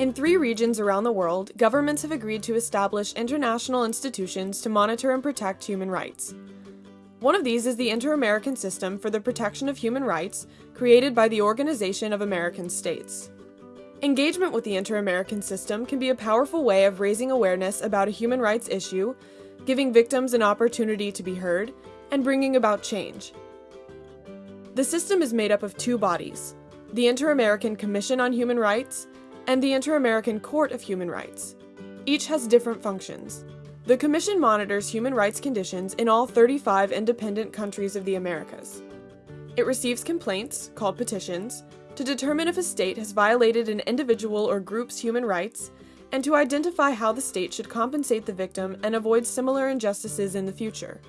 In three regions around the world, governments have agreed to establish international institutions to monitor and protect human rights. One of these is the Inter American System for the Protection of Human Rights, created by the Organization of American States. Engagement with the Inter American System can be a powerful way of raising awareness about a human rights issue, giving victims an opportunity to be heard, and bringing about change. The system is made up of two bodies the Inter American Commission on Human Rights and the Inter American Court of Human Rights. Each has different functions. The Commission monitors human rights conditions in all 35 independent countries of the Americas. It receives complaints, called petitions, to determine if a state has violated an individual or group's human rights, and to identify how the state should compensate the victim and avoid similar injustices in the future.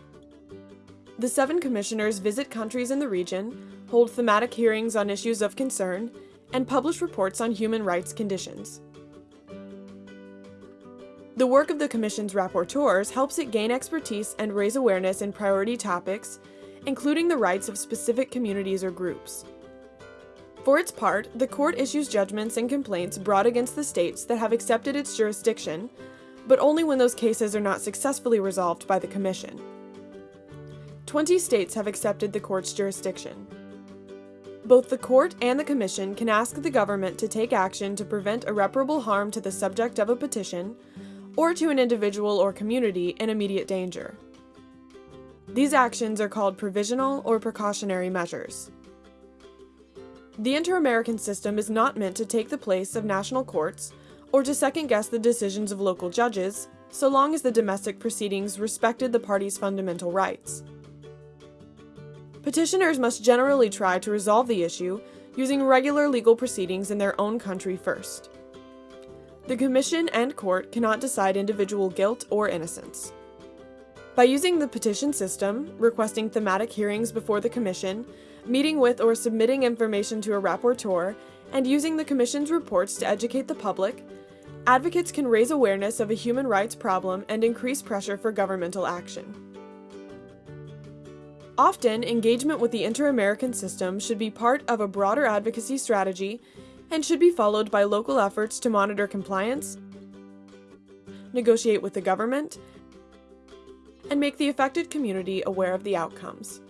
The seven commissioners visit countries in the region, hold thematic hearings on issues of concern, and publish reports on human rights conditions. The work of the Commission's rapporteurs helps it gain expertise and raise awareness in priority topics, including the rights of specific communities or groups. For its part, the court issues judgments and complaints brought against the states that have accepted its jurisdiction, but only when those cases are not successfully resolved by the Commission. Twenty states have accepted the court's jurisdiction. Both the court and the commission can ask the government to take action to prevent irreparable harm to the subject of a petition or to an individual or community in immediate danger. These actions are called provisional or precautionary measures. The Inter American system is not meant to take the place of national courts or to second guess the decisions of local judges, so long as the domestic proceedings respected the parties' fundamental rights. Petitioners must generally try to resolve the issue using regular legal proceedings in their own country first. The Commission and Court cannot decide individual guilt or innocence. By using the petition system, requesting thematic hearings before the Commission, meeting with or submitting information to a rapporteur, and using the Commission's reports to educate the public, advocates can raise awareness of a human rights problem and increase pressure for governmental action. Often, engagement with the Inter American system should be part of a broader advocacy strategy and should be followed by local efforts to monitor compliance, negotiate with the government, and make the affected community aware of the outcomes.